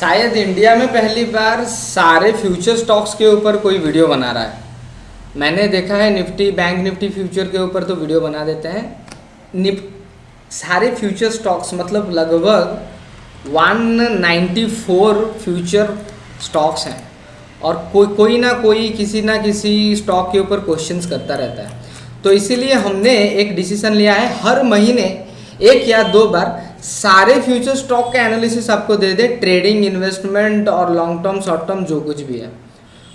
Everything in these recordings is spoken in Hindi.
शायद इंडिया में पहली बार सारे फ्यूचर स्टॉक्स के ऊपर कोई वीडियो बना रहा है। मैंने देखा है निफ्टी, बैंक निफ्टी फ्यूचर के ऊपर तो वीडियो बना देते हैं। निप, सारे फ्यूचर स्टॉक्स मतलब लगभग 194 फ्यूचर स्टॉक्स हैं। और कोई कोई ना कोई, किसी ना किसी स्टॉक के ऊपर क्वेश्चंस करता रहता है। तो इसीलिए हमने एक डिसीज़न लिया है, हर महीने एक या दो बार सारे फ्यूचर स्टॉक का एनालिसिस आपको दे दे ट्रेडिंग इन्वेस्टमेंट और लॉन्ग टर्म शॉर्ट टर्म जो कुछ भी है।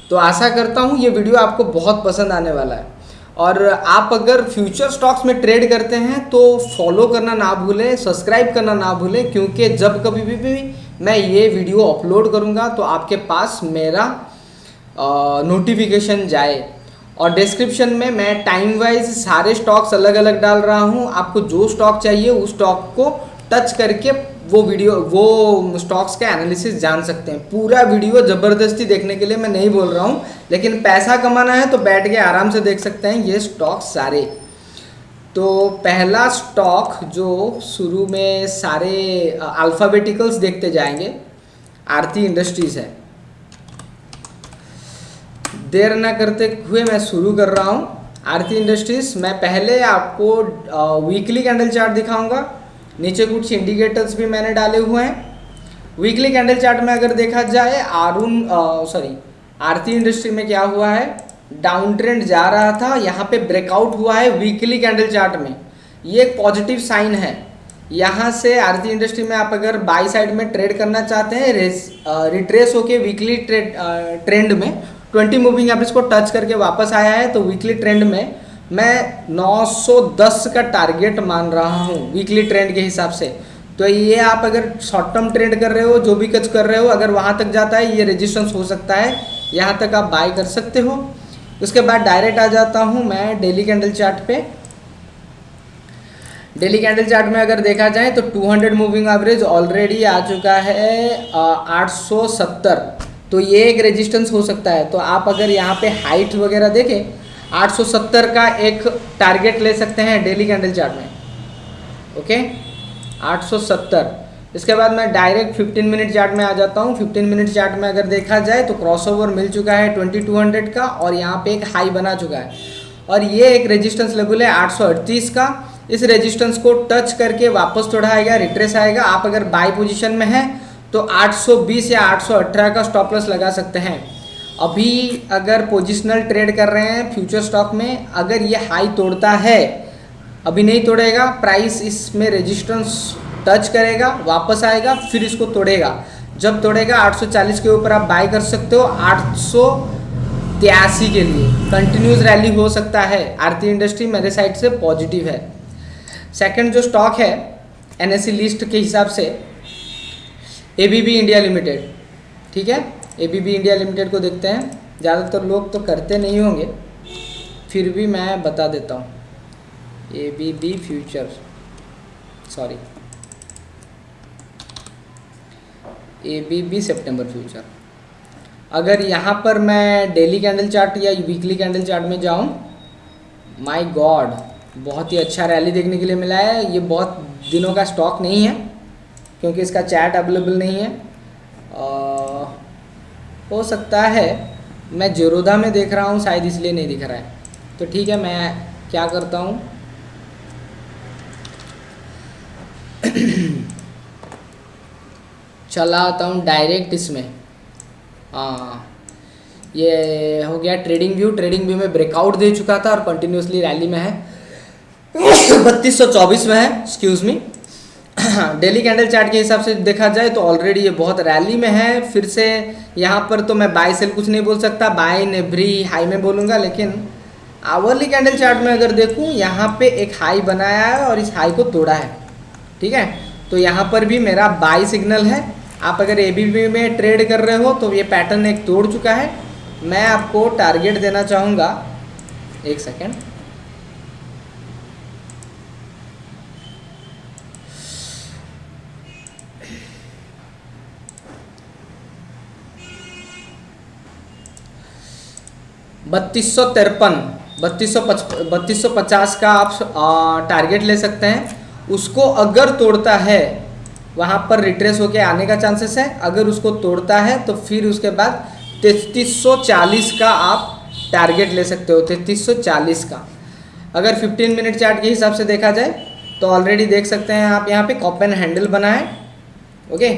तो आशा करता हूँ ये वीडियो आपको बहुत पसंद आने वाला है। और आप अगर फ्यूचर स्टॉक्स में ट्रेड करते हैं तो फॉलो करना ना भूलें सब्सक्राइब करना ना भूलें क्योंकि जब कभी भी, भी मैं ये वीडियो अपलोड करूँगा तो आपके पास मेरा नोटिफिकेशन जाए। और डिस्क्रिप्शन में मैं टाइम वाइज सारे स्टॉक्स अलग अलग डाल रहा हूँ। आपको जो स्टॉक चाहिए उस स्टॉक को टच करके वो वीडियो, वो स्टॉक्स का एनालिसिस जान सकते हैं। पूरा वीडियो ज़बरदस्ती देखने के लिए मैं नहीं बोल रहा हूँ, लेकिन पैसा कमाना है तो बैठ के आराम से देख सकते हैं ये स्टॉक सारे। तो पहला स्टॉक जो शुरू में सारे अल्फ़ाबेटिकल्स देखते जाएँगे, आरती इंडस्ट्रीज़ है। देर ना करते हुए मैं शुरू कर रहा हूँ। आरती इंडस्ट्रीज़, मैं पहले आपको वीकली कैंडल चार्ट दिखाऊँगा। नीचे कुछ इंडिकेटर्स भी मैंने डाले हुए हैं। वीकली कैंडल चार्ट में अगर देखा जाए आरुण सॉरी आरती इंडस्ट्री में क्या हुआ है? डाउन ट्रेंड जा रहा था, यहाँ पे ब्रेकआउट हुआ है वीकली कैंडल चार्ट में। ये एक पॉजिटिव साइन है। यहाँ से आरती इंडस्ट्री में आप अगर बाई साइड में ट्रेड करना चाहते हैं रिट्रेस होके वीकली ट्रेड ट्रेंड में 20 मूविंग एवरेज को टच करके वापस आया है तो वीकली ट्रेंड में मैं 910 का टारगेट मान रहा हूँ वीकली ट्रेंड के हिसाब से। तो ये आप अगर शॉर्ट टर्म ट्रेड कर रहे हो, जो भी कच कर रहे हो, अगर वहाँ तक जाता है, ये रेजिस्टेंस हो सकता है। यहाँ तक आप बाय कर सकते हो। उसके बाद डायरेक्ट आ जाता हूँ मैं डेली कैंडल चार्ट पे। डेली कैंडल चार्ट में अगर देखा जाए तो 200 मूविंग एवरेज ऑलरेडी आ चुका है सौ सत्तर। तो ये एक रेजिस्टेंस हो सकता है। तो आप अगर यहाँ पे हाइट वगैरह देखें 870 का एक टारगेट ले सकते हैं डेली कैंडल चार्ट में। ओके 870 इसके बाद मैं डायरेक्ट 15 मिनट चार्ट में आ जाता हूँ। 15 मिनट चार्ट में अगर देखा जाए तो क्रॉसओवर मिल चुका है 2200 का और यहाँ पे एक हाई बना चुका है। और ये एक रेजिस्टेंस लेवल है 838 का। इस रेजिस्टेंस को टच करके वापस थोड़ा आएगा रिट्रेस आएगा। आप अगर बाई पोजिशन में हैं तो 820 या 818 का स्टॉप लॉस लगा सकते हैं। अभी अगर पोजिशनल ट्रेड कर रहे हैं फ्यूचर स्टॉक में, अगर ये हाई तोड़ता है, अभी नहीं तोड़ेगा प्राइस इसमें रेजिस्टेंस टच करेगा, वापस आएगा, फिर इसको तोड़ेगा। जब तोड़ेगा 840 के ऊपर आप बाय कर सकते हो आठ के लिए। कंटिन्यूस रैली हो सकता है। आरती इंडस्ट्री मेरे साइड से पॉजिटिव है। सेकंड जो स्टॉक है एनएससी लिस्ट के हिसाब से एबीबी इंडिया लिमिटेड ठीक है? एबीबी इंडिया लिमिटेड को देखते हैं। ज़्यादातर लोग तो करते नहीं होंगे। फिर भी मैं बता देता हूँ। A B B future sorry A B B September future अगर यहाँ पर मैं डेली कैंडल चार्ट या वीकली कैंडल चार्ट में जाऊँ माय गॉड बहुत ही अच्छा रैली देखने के लिए मिला है। ये बहुत दिनों का स्टॉक नहीं है, क्योंकि इसका चैट अवेलेबल नहीं है। हो सकता है, मैं जेरोदा में देख रहा हूँ, शायद इसलिए नहीं दिख रहा है। तो ठीक है, मैं क्या करता हूँ? चला आता हूँ डायरेक्ट इसमें। हाँ। ये हो गया ट्रेडिंग व्यू ट्रेडिंग व्यू में ब्रेकआउट दे चुका था और कंटिन्यूसली रैली में है। बत्तीस सौ चौबीस में है excuse me daily candle chart के हिसाब से देखा जाए तो ऑलरेडी ये बहुत रैली में है। फिर से यहाँ पर तो मैं बाय सेल कुछ नहीं बोल सकता। बाय नेभरी हाई में बोलूँगा, लेकिन आवरली कैंडल चार्ट में अगर देखूँ, यहाँ पे एक हाई बनाया है और इस हाई को तोड़ा है। ठीक है? तो यहाँ पर भी मेरा बाई सिग्नल है। आप अगर ए में ट्रेड कर रहे हो तो ये पैटर्न एक तोड़ चुका है। मैं आपको टारगेट देना चाहूँगा। एक सेकेंड बत्तीस सौ तिरपन, बत्तीस सौ बत्तीस सौ पचास का आप टारगेट ले सकते हैं। उसको अगर तोड़ता है, वहाँ पर रिट्रेस होके आने का चांसेस है। अगर उसको तोड़ता है तो फिर उसके बाद तैतीस का आप टारगेट ले सकते हो, तैतीस का। अगर 15 मिनट चार्ट के हिसाब से देखा जाए तो ऑलरेडी देख सकते हैं आप यहाँ पे कॉप एंड हैंडल बना है ओके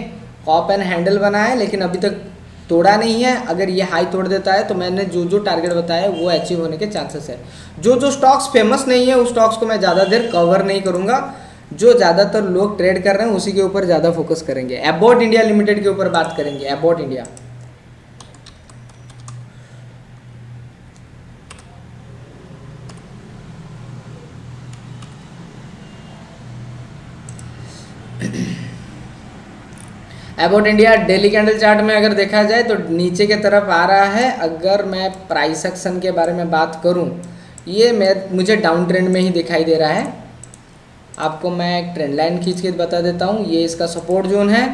कॉप एंड हैंडल बना है, लेकिन अभी तक तोड़ा नहीं है, अगर ये हाई तोड़ देता है तो मैंने जो जो टारगेट बताया, वो अचीव होने के चांसेस है। जो जो स्टॉक्स फ़ेमस नहीं है, उस स्टॉक्स को मैं ज़्यादा देर कवर नहीं करूँगा। जो ज़्यादातर लोग ट्रेड कर रहे हैं, उसी के ऊपर ज़्यादा फोकस करेंगे। एबॉट इंडिया लिमिटेड के ऊपर बात करेंगे। Abbott India about India daily candle chart में अगर देखा जाए तो नीचे के तरफ़ आ रहा है। अगर मैं प्राइस एक्शन के बारे में बात करूँ, ये मैं, मुझे डाउन ट्रेंड में ही दिखाई दे रहा है। आपको मैं एक ट्रेंड लाइन खींच के बता देता हूँ, ये इसका सपोर्ट जोन है।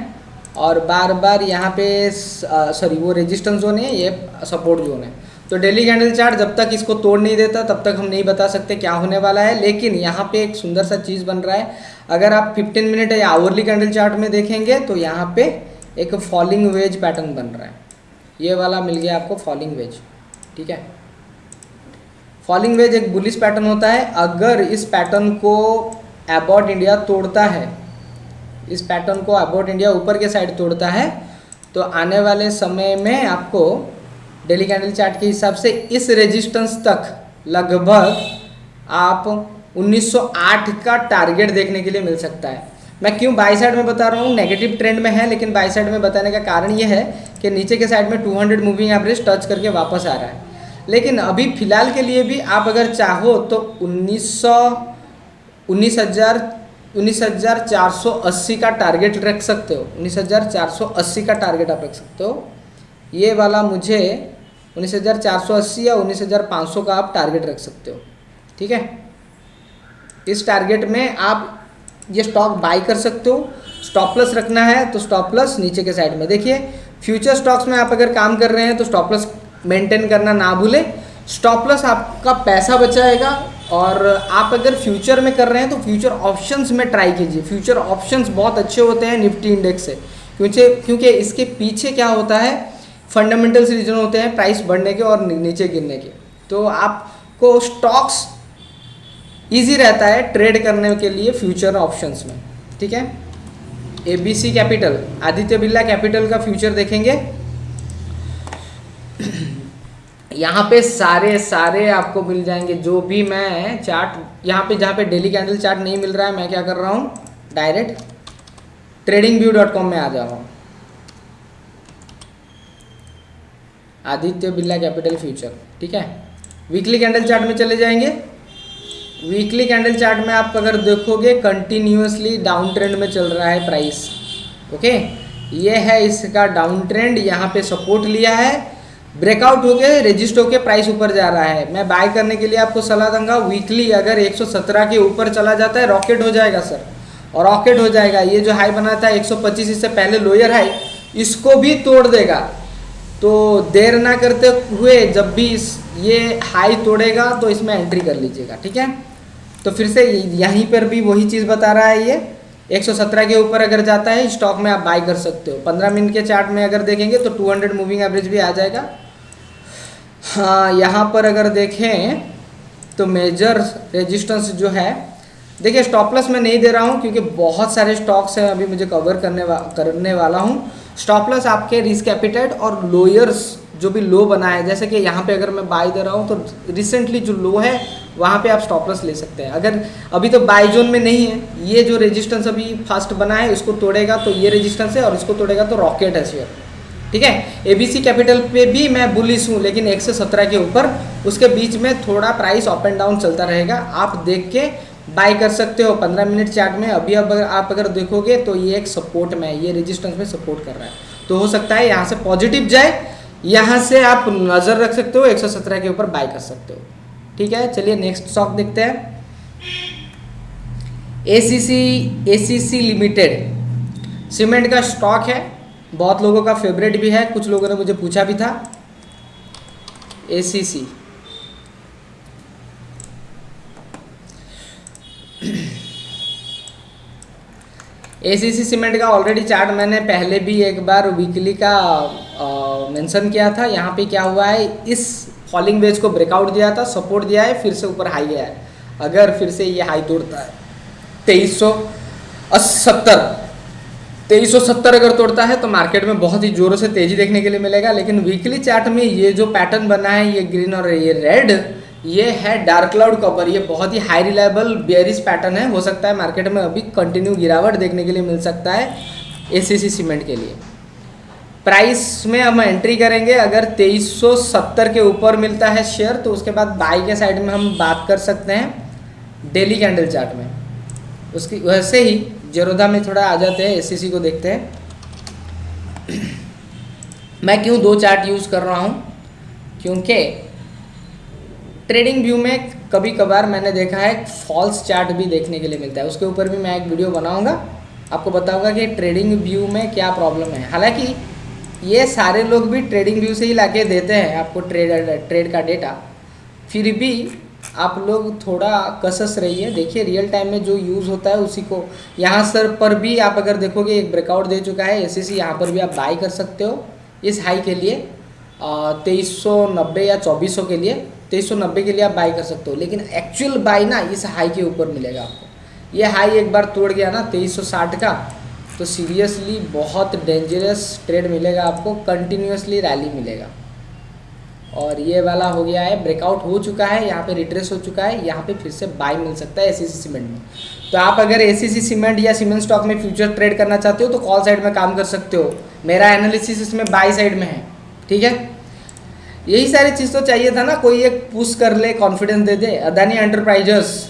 और बार बार यहाँ पे सॉरी वो रेजिस्टेंस जोन है ये सपोर्ट जोन है। तो डेली कैंडल चार्ट जब तक इसको तोड़ नहीं देता, तब तक हम नहीं बता सकते क्या होने वाला है, लेकिन यहाँ पे एक सुंदर सा चीज़ बन रहा है। अगर आप 15 मिनट या आवरली कैंडल चार्ट में देखेंगे तो यहाँ पे एक फॉलिंग वेज पैटर्न बन रहा है। ये वाला मिल गया आपको फॉलिंग वेज ठीक है? फॉलिंग वेज एक बुलिस पैटर्न होता है। अगर इस पैटर्न को अबाउट इंडिया तोड़ता है, इस पैटर्न को अबाउट इंडिया ऊपर के साइड तोड़ता है तो आने वाले समय में आपको डेली कैंडल चार्ट के हिसाब से इस रेजिस्टेंस तक लगभग आप 1908 का टारगेट देखने के लिए मिल सकता है। मैं क्यों बाई साइड में बता रहा हूँ? नेगेटिव ट्रेंड में है, लेकिन बाई साइड में बताने का कारण ये है कि नीचे के साइड में 200 मूविंग एवरेज टच करके वापस आ रहा है। लेकिन अभी फ़िलहाल के लिए भी आप अगर चाहो तो उन्नीस सौ, उन्नीस हज़ार उन्नीस हज़ार चार सौ अस्सी का टारगेट रख सकते हो। उन्नीस हज़ार चार सौ अस्सी का टारगेट आप रख सकते हो। ये वाला मुझे उन्नीस हज़ार चार सौ अस्सी या उन्नीस हज़ार पाँच सौ का आप टारगेट रख सकते हो। ठीक है? इस टारगेट में आप ये स्टॉक बाई कर सकते हो। स्टॉप प्लस रखना है तो स्टॉप प्लस नीचे के साइड में। देखिए फ्यूचर स्टॉक्स में आप अगर काम कर रहे हैं तो स्टॉप प्लस मेंटेन करना ना भूलें। स्टॉप प्लस आपका पैसा बचाएगा और आप अगर फ्यूचर में कर रहे हैं तो फ्यूचर ऑप्शंस में ट्राई कीजिए। फ्यूचर ऑप्शंस बहुत अच्छे होते हैं निफ्टी इंडेक्स से। क्योंकि क्योंकि इसके पीछे क्या होता है? फंडामेंटल्स रीजन होते हैं प्राइस बढ़ने के और नीचे गिरने के। तो आपको स्टॉक्स इजी रहता है ट्रेड करने के लिए फ्यूचर ऑप्शंस में। ठीक है? A B C capital. Aditya Birla capital का फ्यूचर देखेंगे। यहाँ पे सारे सारे आपको मिल जाएँगे। जो भी मैं चार्ट, यहाँ पे जहाँ पे डेली कैंडल चार्ट नहीं मिल रहा है, मैं क्या कर रहा हूँ? Direct trading view dot com में आ जा रहा हूँ। आदित्य बिरला कैपिटल फ्यूचर, ठीक है? वीकली कैंडल चार्ट में चले जाएँगे। वीकली कैंडल चार्ट में आप अगर देखोगे कंटिन्यूसली डाउन ट्रेंड में चल रहा है प्राइस ओके ये है इसका डाउन ट्रेंड यहाँ पे सपोर्ट लिया है। ब्रेकआउट हो गए रजिस्ट होके प्राइस ऊपर जा रहा है। मैं बाय करने के लिए आपको सलाह दूँगा वीकली अगर 117 के ऊपर चला जाता है रॉकेट हो जाएगा सर और रॉकेट हो जाएगा, ये जो हाई बना था 125 इससे पहले लोअर हाई इसको भी तोड़ देगा। तो देर ना करते हुए जब भी इस ये हाई तोड़ेगा तो इसमें एंट्री कर लीजिएगा ठीक है? तो फिर से यहीं पर भी वही चीज़ बता रहा है ये। 117 के ऊपर अगर जाता है स्टॉक में आप बाय कर सकते हो। 15 मिनट के चार्ट में अगर देखेंगे तो 200 मूविंग एवरेज भी आ जाएगा। हाँ यहाँ पर अगर देखें तो मेजर रेजिस्टेंस जो है देखिए स्टॉपलस प्लस मैं नहीं दे रहा हूँ क्योंकि बहुत सारे स्टॉक्स हैं अभी मुझे कवर करने वा, करने वाला हूँ। स्टॉप लॉस आपके रिस्क एपिटाइट और लोयर्स जो भी लो बना है जैसे कि यहाँ पे अगर मैं बाई दे रहा हूँ तो रिसेंटली जो लो है, वहाँ पे आप स्टॉप लॉस ले सकते हैं। अगर अभी तो बाई जोन में नहीं है, ये जो रेजिस्टेंस अभी फास्ट बना है, इसको तोड़ेगा तो ये रेजिस्टेंस है और इसको तोड़ेगा तो रॉकेट है शेयर ठीक है? एबीसी कैपिटल पे भी मैं बुलिस हूँ, लेकिन एक से सत्रह के ऊपर, उसके बीच में थोड़ा प्राइस अप एंड डाउन चलता रहेगा। आप देख के बाय कर सकते हो पंद्रह मिनट चार्ट में। अभी अब आप अगर देखोगे तो ये एक सपोर्ट में है, ये रेजिस्टेंस में सपोर्ट कर रहा है। तो हो सकता है यहाँ से पॉजिटिव जाए, यहाँ से आप नज़र रख सकते हो 117 के ऊपर बाय कर सकते हो। ठीक है, चलिए नेक्स्ट स्टॉक देखते हैं। एसीसी एसीसी लिमिटेड सीमेंट का स्टॉक है, बहुत लोगों का फेवरेट भी है, कुछ लोगों ने मुझे पूछा भी था। एसीसी एसीसी सीमेंट का ऑलरेडी चार्ट मैंने पहले भी एक बार वीकली का मेंशन किया था। यहाँ पे क्या हुआ है? इस फॉलिंग वेज को ब्रेकआउट दिया था सपोर्ट दिया है, फिर से ऊपर हाई गया है। अगर फिर से ये हाई तोड़ता है, तेईस सौ तेईस सौ सत्तर अगर तोड़ता है तो मार्केट में बहुत ही जोरों से तेज़ी देखने के लिए मिलेगा। लेकिन वीकली चार्ट में ये जो पैटर्न बना है, ये ग्रीन और ये रेड ये है डार्क क्लाउड कवर ये बहुत ही हाई रिलायबल बेयरिस पैटर्न है। हो सकता है मार्केट में अभी कंटिन्यू गिरावट देखने के लिए मिल सकता है एसीसी सीमेंट के लिए। प्राइस में हम एंट्री करेंगे, अगर 2370 के ऊपर मिलता है शेयर तो उसके बाद बाई के साइड में हम बात कर सकते हैं डेली कैंडल चार्ट में। उसकी वैसे ही जरोधा में थोड़ा आ जाते हैं एस को देखते हैं। मैं क्यों दो चार्ट यूज़ कर रहा हूँ? क्योंकि ट्रेडिंग व्यू में कभी कभार मैंने देखा है फॉल्स चार्ट भी देखने के लिए मिलता है। उसके ऊपर भी मैं एक वीडियो बनाऊँगा। आपको बताऊँगा कि ट्रेडिंग व्यू में क्या प्रॉब्लम है। हालाँकि, ये सारे लोग भी ट्रेडिंग व्यू से ही लाके देते हैं आपको ट्रेड ट्रेड का डेटा फिर भी आप लोग थोड़ा कसस रहिए। देखिए रियल टाइम में जो यूज़ होता है उसी को। यहाँ सर पर भी आप अगर देखोगे, एक ब्रेकआउट दे चुका है। एस सी यहाँ पर भी आप बाई कर सकते हो। इस हाई के लिए तेईस या चौबीस के लिए। तेईस सौ नब्बे के लिए आप बाई कर सकते हो। लेकिन एक्चुअल बाई ना, इस हाई के ऊपर मिलेगा आपको। ये हाई एक बार तोड़ गया ना, तेईस सौ साठ का तो सीरियसली बहुत डेंजरस ट्रेड मिलेगा आपको कंटिन्यूसली रैली मिलेगा। और ये वाला हो गया है ब्रेकआउट हो चुका है, यहाँ पे रिट्रेस हो चुका है, यहाँ पे फिर से बाई मिल सकता है एसीसी सीमेंट में। तो आप अगर एसीसी सीमेंट या सीमेंट स्टॉक में फ्यूचर ट्रेड करना चाहते हो तो कॉल साइड में काम कर सकते हो। मेरा एनालिसिस इसमें बाई साइड में है, ठीक है? यही सारी चीज़ तो चाहिए था ना, कोई एक पुश कर ले कॉन्फिडेंस दे दे। अदानी एंटरप्राइजेस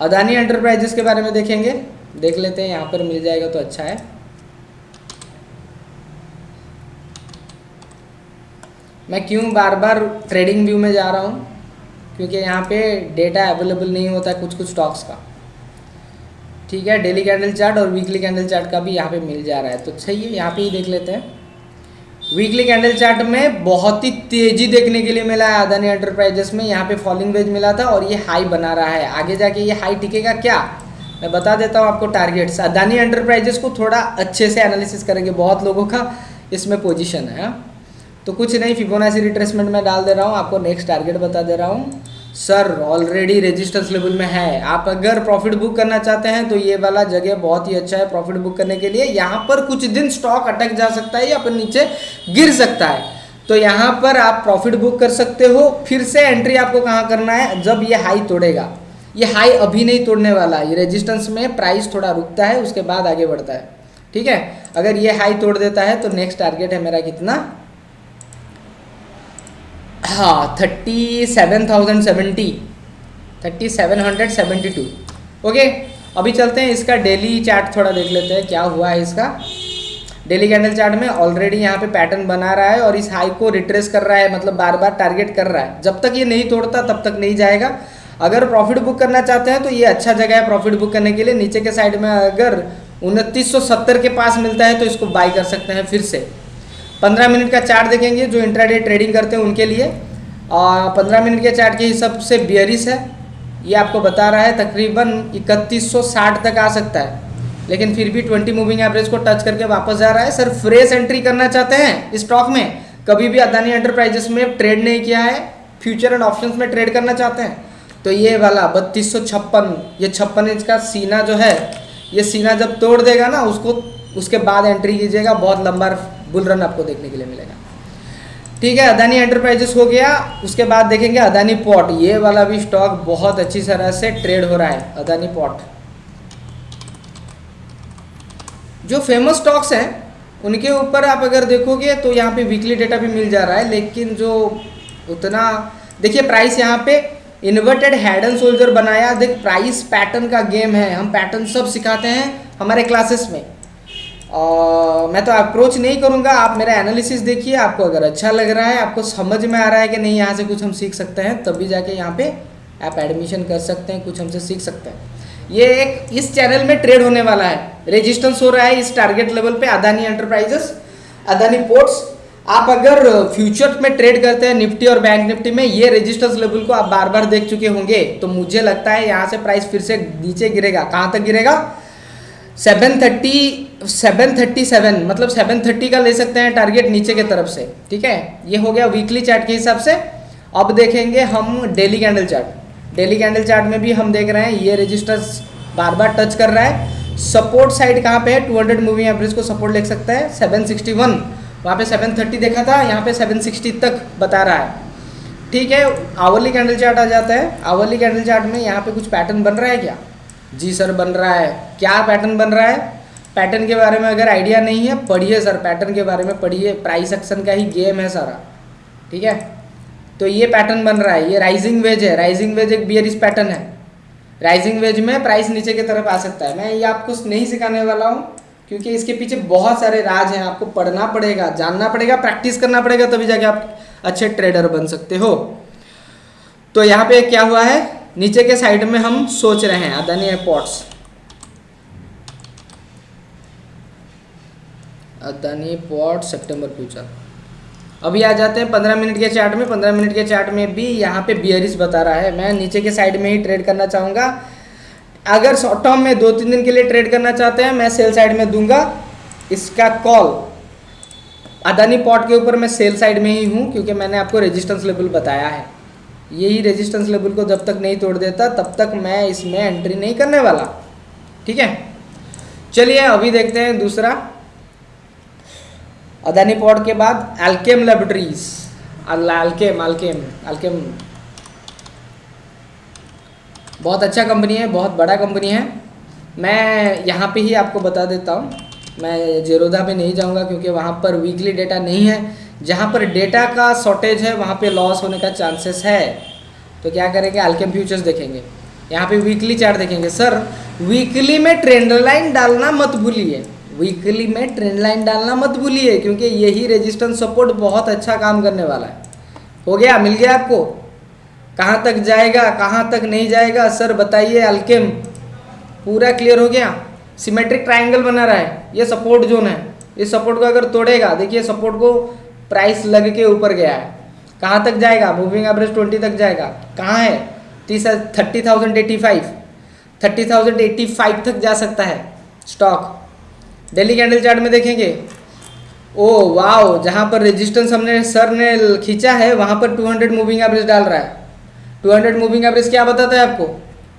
अदानी एंटरप्राइजेस के बारे में देखेंगे। देख लेते हैं, यहाँ पर मिल जाएगा तो अच्छा है। मैं क्यों बार बार ट्रेडिंग व्यू में जा रहा हूँ? क्योंकि यहाँ पे डेटा अवेलेबल नहीं होता कुछ कुछ स्टॉक्स का। ठीक है डेली कैंडल चार्ट और वीकली कैंडल चार्ट का भी यहाँ पे मिल जा रहा है। तो सही है, यहाँ पे ही देख लेते हैं। वीकली कैंडल चार्ट में बहुत ही तेज़ी देखने के लिए मिला है अदानी एंटरप्राइजेस में। यहाँ पे फॉलिंग वेज मिला था और ये हाई बना रहा है। आगे जाके ये हाई टिकेगा क्या? मैं बता देता हूँ आपको टारगेट्स अदानी एंटरप्राइजेस को थोड़ा अच्छे से एनालिसिस करेंगे बहुत लोगों का। इसमें पोजिशन है? तो कुछ नहीं फिबोनाची रिट्रेसमेंट में डाल दे रहा हूँ। आपको नेक्स्ट टारगेट बता दे रहा हूँ। सर ऑलरेडी रेजिस्टेंस लेवल में है। आप अगर प्रॉफिट बुक करना चाहते हैं तो ये वाला जगह बहुत ही अच्छा है प्रॉफिट बुक करने के लिए। यहाँ पर कुछ दिन स्टॉक अटक जा सकता है या फिर नीचे गिर सकता है। तो यहाँ पर आप प्रॉफिट बुक कर सकते हो। फिर से एंट्री आपको कहाँ करना है? जब ये हाई तोड़ेगा। ये हाई अभी नहीं तोड़ने वाला। ये रेजिस्टेंस में प्राइस थोड़ा रुकता है, उसके बाद आगे बढ़ता है। ठीक है? अगर ये हाई तोड़ देता है तो नेक्स्ट टारगेट है मेरा कितना? हाँ thirty seven thousand seventy thirty seven hundred seventy two okay अभी चलते हैं इसका डेली चार्ट थोड़ा देख लेते हैं क्या हुआ है इसका। डेली कैंडल चार्ट में ऑलरेडी यहाँ पे पैटर्न बना रहा है और इस हाई को रिट्रेस कर रहा है मतलब बार बार टारगेट कर रहा है। जब तक ये नहीं तोड़ता, तब तक नहीं जाएगा। अगर प्रॉफिट बुक करना चाहते हैं तो ये अच्छा जगह है प्रॉफिट बुक करने के लिए। नीचे के साइड में अगर उनतीस के पास मिलता है तो इसको बाई कर सकते हैं फिर से। पंद्रह मिनट का चार्ट देखेंगे जो इंट्राडे ट्रेडिंग करते हैं उनके लिए। और पंद्रह मिनट के चार्ट के हिसाब से बियरिस है। ये आपको बता रहा है, तकरीबन इकतीस तक आ सकता है। लेकिन फिर भी 20 मूविंग एवरेज को टच करके वापस जा रहा है। सर, फ्रेश एंट्री करना चाहते हैं स्टॉक में? कभी भी अदानी एंटरप्राइजेस में ट्रेड नहीं किया है। फ्यूचर एंड ऑप्शंस में ट्रेड करना चाहते हैं। तो ये वाला बत्तीस ये छप्पन इंच का सीना जो है, ये सीना जब तोड़ देगा ना, उसको, उसके बाद एंट्री कीजिएगा। बहुत लंबा बुल रन आपको देखने के लिए मिलेगा। ठीक है अदानी एंटरप्राइजेस हो गया। उसके बाद देखेंगे अदानी पॉट ये वाला भी स्टॉक बहुत अच्छी तरह से ट्रेड हो रहा है अदानी पॉट जो फ़ेमस स्टॉक्स हैं, उनके ऊपर आप अगर देखोगे तो यहाँ पे वीकली डेटा भी मिल जा रहा है, लेकिन जो उतना, देखिए प्राइस यहाँ पे इन्वर्टेड हेड एंड सोल्जर बनाया। देख प्राइस पैटर्न का गेम है। हम पैटर्न सब सिखाते हैं हमारे क्लासेस में। और मैं तो अप्रोच नहीं करूँगा। आप मेरा एनालिसिस देखिए, आपको अगर अच्छा लग रहा है, आपको समझ में आ रहा है कि नहीं, यहाँ से कुछ हम सीख सकते हैं, तभी जाके यहाँ पे आप एडमिशन कर सकते हैं, कुछ हमसे सीख सकते हैं। ये एक इस चैनल में ट्रेड होने वाला है। रेजिस्टेंस हो रहा है इस टारगेट लेवल पे अदानी एंटरप्राइजेस अदानी पोर्ट्स आप अगर फ्यूचर में ट्रेड करते हैं निफ्टी और बैंक निफ्टी में, ये रेजिस्टेंस लेवल को आप बार बार देख चुके होंगे तो मुझे लगता है यहाँ से प्राइस फिर से नीचे गिरेगा। कहाँ तक गिरेगा? Seven thirty seven thirty seven मतलब सेवन थर्टी का ले सकते हैं टारगेट नीचे के तरफ़ से, ठीक है? ये हो गया वीकली चार्ट के हिसाब से। अब देखेंगे हम daily candle chart daily candle chart में भी हम देख रहे हैं, ये रजिस्टर्स बार बार टच कर रहा है। सपोर्ट साइड कहाँ पे है? 200 मूविंग एवरेज को सपोर्ट लिख सकता है 761 वहाँ पे 730 देखा था, यहाँ पे 760 तक बता रहा है। ठीक है आवरली कैंडल चार्ट आ जाता है। आवरली कैंडल चार्ट में यहाँ पे कुछ पैटर्न बन रहा है क्या? जी सर, बन रहा है। क्या पैटर्न बन रहा है? पैटर्न के बारे में अगर आइडिया नहीं है, पढ़िए सर। पैटर्न के बारे में पढ़िए। प्राइस एक्शन का ही गेम है सारा। ठीक है? तो ये पैटर्न बन रहा है। ये राइजिंग वेज है। राइजिंग वेज एक बियरिस पैटर्न है। राइजिंग वेज में प्राइस नीचे की तरफ़ आ सकता है। मैं ये आपको नहीं सिखाने वाला हूँ, क्योंकि इसके पीछे बहुत सारे राज हैं। आपको पढ़ना पड़ेगा, जानना पड़ेगा प्रैक्टिस करना पड़ेगा, तभी जाके आप अच्छे ट्रेडर बन सकते हो। तो यहाँ पे क्या हुआ है? नीचे के साइड में हम सोच रहे हैं अदानी एयरपोर्ट्स अदानी पोर्ट सितंबर फ्यूचर अभी आ जाते हैं पंद्रह मिनट के चार्ट में। पंद्रह मिनट के चार्ट में भी यहाँ पे बियरिस बता रहा है। मैं नीचे के साइड में ही ट्रेड करना चाहूँगा। अगर शॉर्ट टर्म में दो तीन दिन के लिए ट्रेड करना चाहते हैं, मैं सेल साइड में दूँगा। इसका कॉल अदानी पॉट के ऊपर मैं सेल साइड में ही हूँ, क्योंकि मैंने आपको रेजिस्टेंस लेवल बताया है। यही रेजिस्टेंस लेवल को जब तक नहीं तोड़ देता, तब तक मैं इसमें एंट्री नहीं करने वाला। ठीक है? चलिए, अभी देखते हैं दूसरा। अदानी पॉड के बाद एल्केम लेबोरेटरीज अल्केम अल्केम अल्केम बहुत अच्छा कंपनी है, बहुत बड़ा कंपनी है। मैं यहाँ पे ही आपको बता देता हूँ। मैं जेरोदा पे नहीं जाऊँगा क्योंकि वहाँ पर वीकली डेटा नहीं है। जहाँ पर डेटा का शॉर्टेज है, वहाँ पे लॉस होने का चांसेस है। तो क्या करेंगे? अल्केम फ्यूचर्स देखेंगे। यहाँ पे वीकली चार्ट देखेंगे। सर वीकली में ट्रेंड लाइन डालना मत भूलिए। वीकली में ट्रेंड लाइन डालना मत भूलिए, क्योंकि यही रेजिस्टेंस सपोर्ट बहुत अच्छा काम करने वाला है। हो गया? मिल गया आपको? कहाँ तक जाएगा, कहाँ तक नहीं जाएगा? सर बताइए अल्केम पूरा क्लियर हो गया? सिमेट्रिक ट्राइंगल बना रहा है। ये सपोर्ट जोन है। इस सपोर्ट को अगर तोड़ेगा, देखिए सपोर्ट को प्राइस लग के ऊपर गया है। कहाँ तक जाएगा? मूविंग एवरेज ट्वेंटी तक जाएगा। कहाँ है? तीस thirty thousand eighty five thirty thousand eighty five तक जा सकता है। स्टॉक डेली कैंडल चार्ट में देखेंगे। ओ वाओ जहाँ पर रेजिस्टेंस हमने सर ने खींचा है, वहाँ पर 200 मूविंग एवरेज डाल रहा है। 200 मूविंग एवरेज क्या बताता है आपको?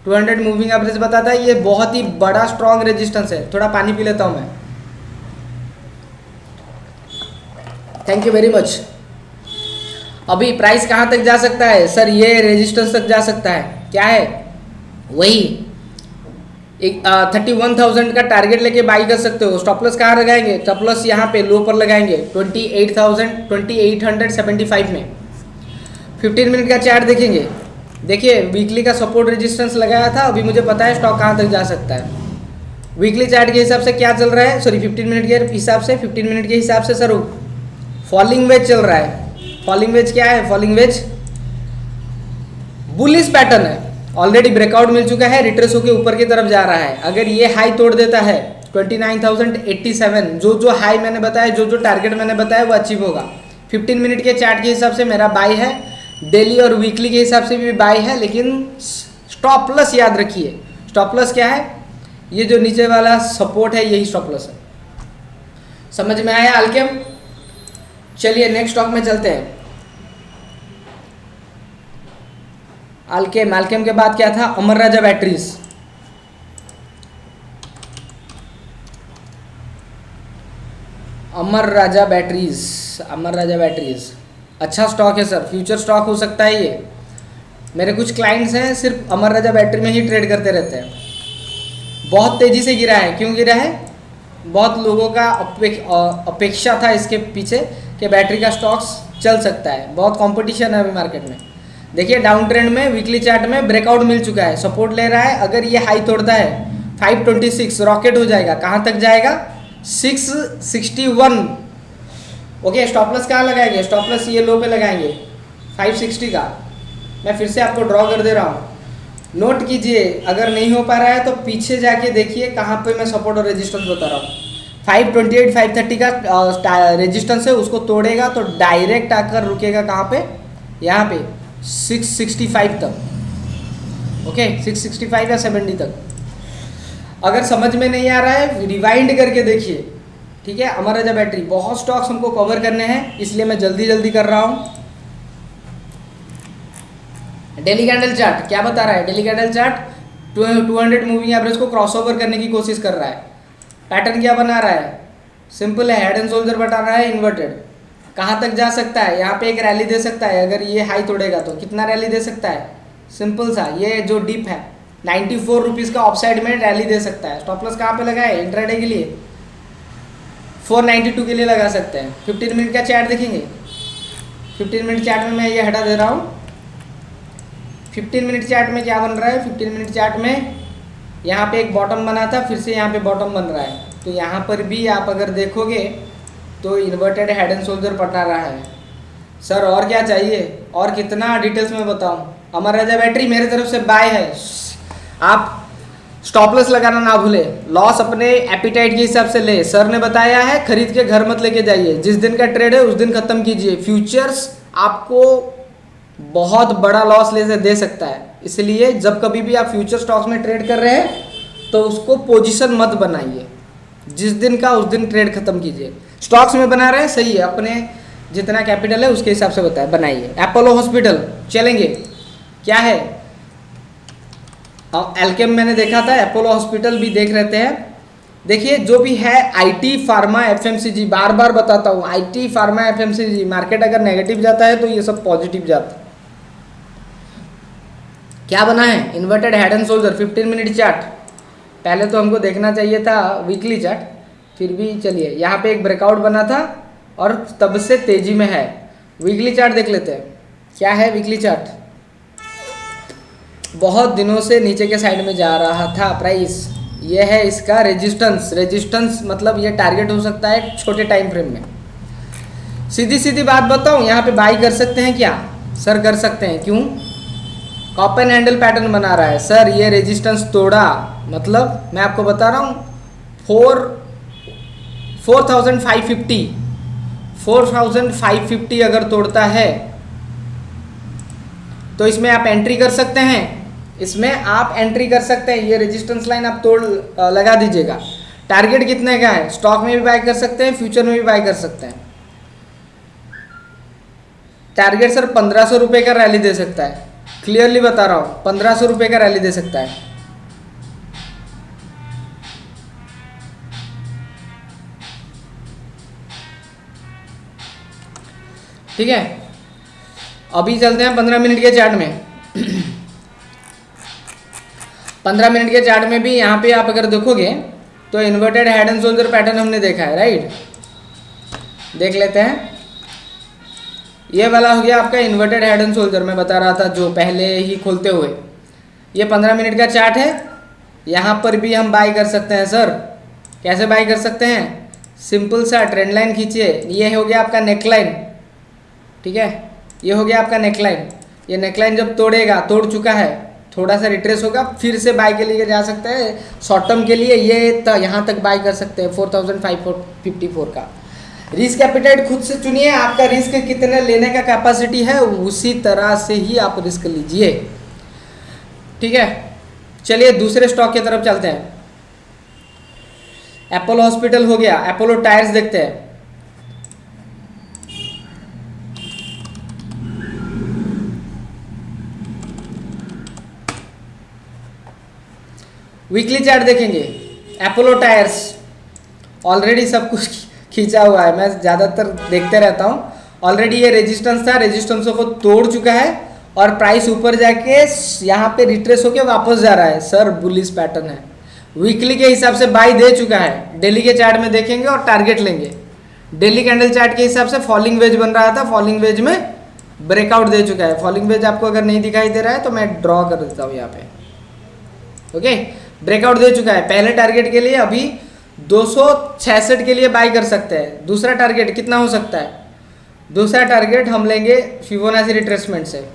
200 मूविंग एवरेज बताता है, ये बहुत ही बड़ा स्ट्रॉन्ग रेजिस्टेंस है। थोड़ा पानी पी लेता हूँ मैं। थैंक यू वेरी मच अभी प्राइस कहाँ तक जा सकता है? सर ये रेजिस्टेंस तक जा सकता है। क्या है? वही। एक थर्टी वन थाउज़ेंड का टारगेट लेके बाई कर सकते हो। स्टॉप लॉस कहाँ लगाएँगे? स्टॉप लॉस यहाँ पे लो पर लगाएँगे। Twenty eight thousand twenty eight hundred seventy five में। फिफ्टीन मिनट का चार्ट देखेंगे। देखिए वीकली का सपोर्ट रेजिस्टेंस लगाया था। अभी मुझे पता है स्टॉक कहाँ तक जा सकता है। वीकली चार्ट के हिसाब से क्या चल रहा है? सॉरी फिफ्टीन मिनट के हिसाब से फिफ्टीन मिनट के हिसाब से सर फॉलिंग वेज चल रहा है। फॉलिंग वेज क्या है? फॉलिंग वेज बुलिस पैटर्न है। ऑलरेडी ब्रेकआउट मिल चुका है रिट्रेस होकर ऊपर की तरफ़ जा रहा है। अगर ये हाई तोड़ देता है 29,087 जो जो हाई मैंने बताया जो जो टारगेट मैंने बताया वो अचीव होगा। 15 मिनट के चार्ट के हिसाब से मेरा बाई है। डेली और वीकली के हिसाब से भी बाई है लेकिन स्टॉप प्लस याद रखिए। स्टॉप प्लस क्या है? ये जो नीचे वाला सपोर्ट है यही स्टॉप प्लस है। समझ में आया आलकेम चलिए नेक्स्ट स्टॉक में चलते हैं। आलकेम आलकेम के बाद क्या था? Amara Raja batteries Amara Raja batteries Amara Raja batteries अच्छा स्टॉक है सर फ्यूचर स्टॉक हो सकता है ये। मेरे कुछ क्लाइंट्स हैं, सिर्फ़ अमर राजा बैटरी में ही ट्रेड करते रहते हैं। बहुत तेज़ी से गिरा है, क्यों गिरा है? बहुत लोगों का अपेक्षा था इसके पीछे कि बैटरी का स्टॉक्स चल सकता है। बहुत कंपटीशन है अभी मार्केट में। देखिए डाउन ट्रेंड में वीकली चार्ट में ब्रेकआउट मिल चुका है। सपोर्ट ले रहा है। अगर ये हाई तोड़ता है 526 रॉकेट हो जाएगा। कहाँ तक जाएगा? 661 ओके स्टॉपलेस कहाँ लगाएँगे? स्टॉपलेस ये लो पे लगाएँगे। 560 का। मैं फिर से आपको ड्रॉ कर दे रहा हूँ। नोट कीजिए, अगर नहीं हो पा रहा है तो पीछे जाके देखिए कहाँ पे मैं सपोर्ट और रेजिस्टेंस बता रहा हूँ। 528 530 का रेजिस्टेंस है, उसको तोड़ेगा तो डायरेक्ट आकर रुकेगा कहाँ पे? यहाँ पे 665 तक। ओके 665 या 70 तक। अगर समझ में नहीं आ रहा है रिवाइंड करके देखिए। ठीक है अमर राजा बैटरी बहुत स्टॉक्स हमको कवर करने हैं, इसलिए मैं जल्दी जल्दी कर रहा हूँ। डेली कैंडल चार्ट, क्या बता रहा है? Daily candle chart, two hundred moving average को क्रॉस ओवर करने की कोशिश कर रहा है। पैटर्न क्या बना रहा है? सिंपल है हेड एंड शोल्डर बता रहा है इन्वर्टेड कहाँ तक जा सकता है? यहाँ पे एक रैली दे सकता है, अगर ये हाई तोड़ेगा तो। कितना रैली दे सकता है? सिंपल सा, ये जो डिप है नाइन्टी फोर रुपीज़ का ऑफसाइड में रैली दे सकता है। स्टॉप लॉस कहाँ पे लगा है? इंट्राडे के लिए। फोर नाइन्टी टू के लिए लगा सकते हैं। फिफ्टीन मिनट का चैट देखेंगे? फिफ्टीन मिनट चैट में मैं ये हटा दे रहा हूँ। फिफ्टीन मिनट चार्ट में क्या बन रहा है? फिफ्टीन मिनट चार्ट में यहाँ पे एक बॉटम बना था, फिर से यहाँ पे बॉटम बन रहा है। तो यहाँ पर भी आप अगर देखोगे तो इन्वर्टेड हेड एंड शोल्डर पटा रहा है। सर, और क्या चाहिए? और कितना डिटेल्स में बताऊँ? अमर राजा बैटरी मेरे तरफ़ से बाय है। आप स्टॉपलेस लगाना ना भूले। लॉस अपने एपिटाइट के हिसाब से ले। सर ने बताया है, खरीद के घर मत लेके जाइए। जिस दिन का ट्रेड है, उस दिन खत्म कीजिए। फ्यूचर्स आपको बहुत बड़ा लॉस ले दे सकता है। इसलिए जब कभी भी आप फ्यूचर स्टॉक्स में ट्रेड कर रहे हैं तो उसको पोजीशन मत बनाइए। जिस दिन का उस दिन ट्रेड खत्म कीजिए। स्टॉक्स में बना रहे हैं, सही है। अपने जितना कैपिटल है, उसके हिसाब से बताए। बनाइए। एपोलो हॉस्पिटल चलेंगे। क्या है? एल्केम मैंने देखा था अपोलो हॉस्पिटल भी देख रहते हैं। देखिए, जो भी है आईटी फार्मा एफएमसीजी बार बार बताता हूँ। आईटी फार्मा एफएमसीजी मार्केट अगर नेगेटिव जाता है तो ये सब पॉजिटिव जाता है। क्या बना है? Inverted head and shoulder 15 minute chart पहले तो हमको देखना चाहिए था वीकली चार्ट फिर भी चलिए। यहाँ पे एक ब्रेकआउट बना था और तब से तेज़ी में है। वीकली चार्ट देख लेते हैं। क्या है वीकली चार्ट बहुत दिनों से नीचे के साइड में जा रहा था प्राइस ये है इसका रेजिस्टेंस रेजिस्टेंस मतलब ये टारगेट हो सकता है छोटे टाइम फ्रेम में। सीधी सीधी बात बताऊँ, यहाँ पे बाई कर सकते हैं क्या? सर कर सकते हैं। क्यों? कॉपन हैंडल पैटर्न बना रहा है। सर ये रेजिस्टेंस तोड़ा। मतलब मैं आपको बता रहा हूँ four four thousand five fifty four thousand five fifty अगर तोड़ता है तो इसमें आप एंट्री कर सकते हैं। इसमें आप एंट्री कर सकते हैं। ये रेजिस्टेंस लाइन आप तोड़ लगा दीजिएगा। टारगेट कितने का है? स्टॉक में भी बाय कर सकते हैं फ्यूचर में भी बाय कर सकते हैं। टारगेट सर पंद्रह सौ रुपये का रैली दे सकता है। क्लियरली बता रहा हूँ, पंद्रह सौ रुपये का रैली दे सकता है। ठीक है? अभी चलते हैं पंद्रह मिनट के चार्ट में। पंद्रह मिनट के चार्ट में भी यहाँ पे आप अगर देखोगे तो inverted head and shoulder pattern हमने देखा है राइट देख लेते हैं। ये वाला हो गया आपका इन्वर्टेड हेड एंड शोल्डर मैं बता रहा था जो पहले ही खोलते हुए। ये पंद्रह मिनट का चार्ट है। यहाँ पर भी हम बाई कर सकते हैं सर कैसे बाई कर सकते हैं? सिंपल सा ट्रेंड लाइन खींचिए। ये हो गया आपका नेकलाइन ठीक है? ये हो गया आपका नेकलाइन ये नेकलाइन जब तोड़ेगा, तोड़ चुका है, थोड़ा सा रिट्रेस होगा, फिर से बाई के लिए जा सकते हैं। शॉर्ट टर्म के लिए ये यहाँ तक बाई कर सकते हैं four thousand five fifty four का। रिस्क एपिटाइट खुद से चुनिए, आपका रिस्क कितने लेने का कैपेसिटी है, उसी तरह से ही आप रिस्क लीजिए। ठीक है? चलिए, दूसरे स्टॉक की तरफ़ चलते हैं। एप्पल हॉस्पिटल हो गया। अपोलो टायर्स देखते हैं। वीकली चार्ट देखेंगे। अपोलो टायर्स ऑलरेडी सब कुछ खींचा हुआ है। मैं ज़्यादातर देखते रहता हूँ। ऑलरेडी ये रेजिस्टेंस था। रेजिस्टेंसों को तोड़ चुका है और प्राइस ऊपर जाके यहाँ पे रिट्रेस होके वापस जा रहा है। सर बुलिस पैटर्न है। वीकली के हिसाब से बाई दे चुका है। डेली के चार्ट में देखेंगे और टारगेट लेंगे। डेली कैंडल चार्ट के हिसाब से फॉलिंग वेज बन रहा था। फॉलिंग वेज में ब्रेकआउट दे चुका है। फॉलिंग वेज आपको अगर नहीं दिखाई दे रहा है तो मैं ड्रॉ कर देता हूँ यहाँ पे। ओके ब्रेकआउट दे चुका है। पहले टारगेट के लिए अभी दो सौ छियासठ के लिए बाई कर सकते हैं। दूसरा टारगेट कितना हो सकता है? दूसरा टारगेट हम लेंगे फिबोनाची रिट्रेसमेंट से।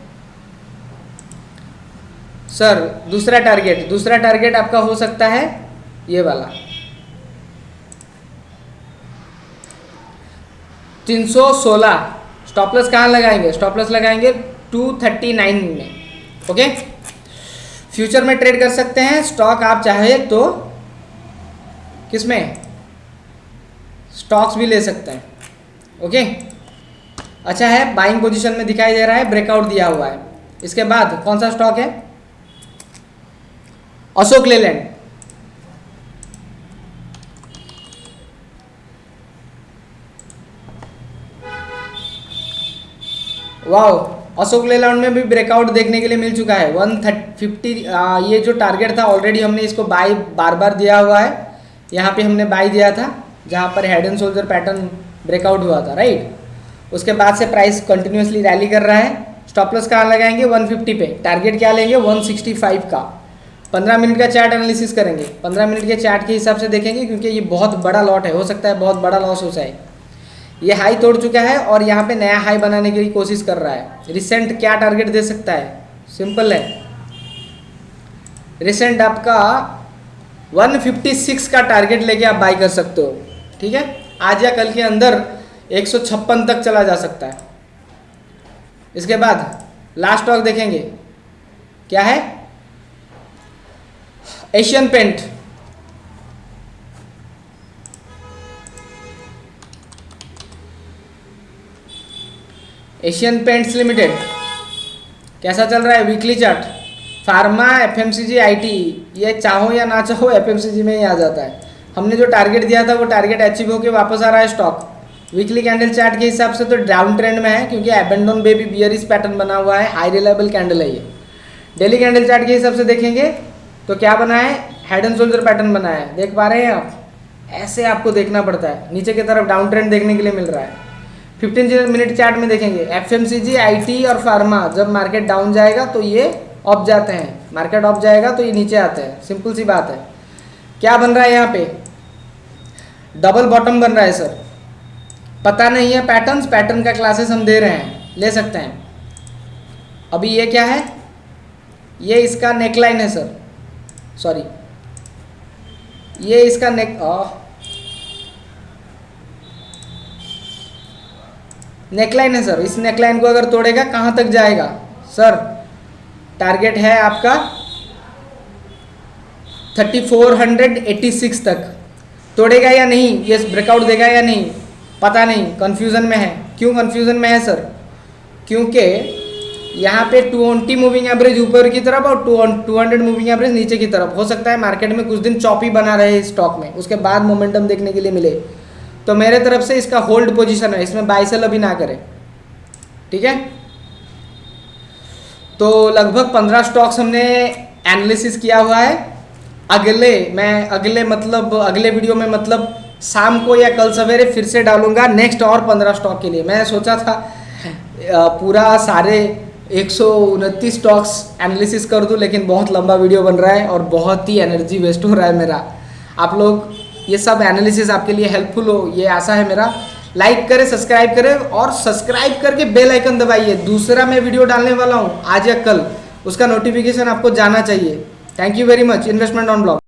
सर दूसरा टारगेट दूसरा टारगेट आपका हो सकता है ये वाला। 316 स्टॉपलेस कहाँ लगाएँगे? स्टॉपलेस लगाएँगे 239 में। ओके फ्यूचर में ट्रेड कर सकते हैं। स्टॉक आप चाहे तो किसमें? स्टॉक्स भी ले सकते हैं। ओके अच्छा है बाइंग पोजीशन में दिखाई दे रहा है ब्रेकआउट दिया हुआ है। इसके बाद कौन सा स्टॉक है? अशोक लेलैंड। वाओ अशोक लेलैंड में भी ब्रेकआउट देखने के लिए मिल चुका है। वन थर्ट फिफ्टी ये जो टारगेट था ऑलरेडी हमने इसको बाई बार बार दिया हुआ है। यहाँ पे हमने बाई दिया था, जहाँ पर head and shoulder pattern breakout हुआ था राइट उसके बाद से प्राइस कंटिन्यूसली रैली कर रहा है। स्टॉप लॉस कहाँ लगाएँगे? 150 पे। टारगेट क्या लेंगे? 165 का। 15 मिनट का चार्ट एनालिसिस करेंगे। 15 मिनट के चार्ट के हिसाब से देखेंगे, क्योंकि ये बहुत बड़ा लॉट है। हो सकता है बहुत बड़ा लॉस हो जाए। ये हाई तोड़ चुका है और यहाँ पे नया हाई बनाने की कोशिश कर रहा है। रिसेंट क्या टारगेट दे सकता है? सिंपल है। रिसेंट आपका 156 का टारगेट लेके आप बाई कर सकते हो। ठीक है? आज या कल के अंदर एक सौ छप्पन तक चला जा सकता है। इसके बाद लास्ट स्टॉक देखेंगे। क्या है? Asian paint Asian paints limited कैसा चल रहा है? Weekly chart pharma, F M C G, I T, ये चाहो या ना चाहो, एफ़ एम सी जी में ही आ जाता है। हमने जो टारगेट दिया था, वो टारगेट अचीव होकर वापस आ रहा है स्टॉक वीकली कैंडल चार्ट के हिसाब से तो डाउन ट्रेंड में है, क्योंकि एबेंडोन बेबी बियरिस पैटर्न बना हुआ है हाई रिलायबल कैंडल है ये। डेली कैंडल चार्ट के हिसाब से देखेंगे तो क्या बना है? हेड एंड शोल्डर पैटर्न बना है। देख पा रहे हैं आप? ऐसे आपको देखना पड़ता है। नीचे की तरफ़ डाउन ट्रेंड देखने के लिए मिल रहा है। फिफ्टीन मिनट चार्ट में देखेंगे, एफ़ एम और फार्मा, जब मार्केट डाउन जाएगा तो ये ऑफ़ जाते हैं। मार्केट ऑफ़ जाएगा तो ये नीचे आते हैं। सिंपल सी बात है। क्या बन रहा है यहाँ पे? डबल बॉटम बन रहा है सर पता नहीं है पैटर्न्स पैटर्न का क्लासेस हम दे रहे हैं। ले सकते हैं। अभी ये क्या है? ये इसका नेकलाइन है सर सॉरी ये इसका नेक नेकलाइन है सर इस नेकलाइन को अगर तोड़ेगा, कहाँ तक जाएगा? सर टारगेट है आपका 3486 तक। तोड़ेगा या नहीं, ये ब्रेकआउट देगा या नहीं, पता नहीं कन्फ्यूज़न में है। क्यों कन्फ्यूज़न में है सर क्योंकि यहाँ पे 20 मूविंग एवरेज ऊपर की तरफ़ और 200 मूविंग एवरेज नीचे की तरफ़। हो सकता है मार्केट में कुछ दिन चौपी बना रहे स्टॉक में, उसके बाद मोमेंटम देखने के लिए मिले। तो मेरे तरफ़ से इसका होल्ड पोजीशन है, इसमें बाइसल अभी ना करें। ठीक है? तो लगभग पंद्रह स्टॉक्स हमने एनालिसिस किया हुआ है। अगले, मैं अगले मतलब अगले वीडियो में मतलब शाम को या कल सवेरे फिर से डालूँगा नेक्स्ट और पंद्रह स्टॉक के लिए। मैं सोचा था पूरा सारे एक सौ उनतीस स्टॉक्स एनालिसिस कर दूँ, लेकिन बहुत लंबा वीडियो बन रहा है और बहुत ही एनर्जी वेस्ट हो रहा है मेरा। आप लोग, ये सब एनालिसिस आपके लिए हेल्पफुल हो, ये आशा है मेरा। लाइक करें सब्सक्राइब करें और सब्सक्राइब करके बेल आइकन दबाइए। दूसरा मैं वीडियो डालने वाला हूँ आज या कल। उसका नोटिफिकेशन आपको जाना चाहिए। Thank you very much investment on blog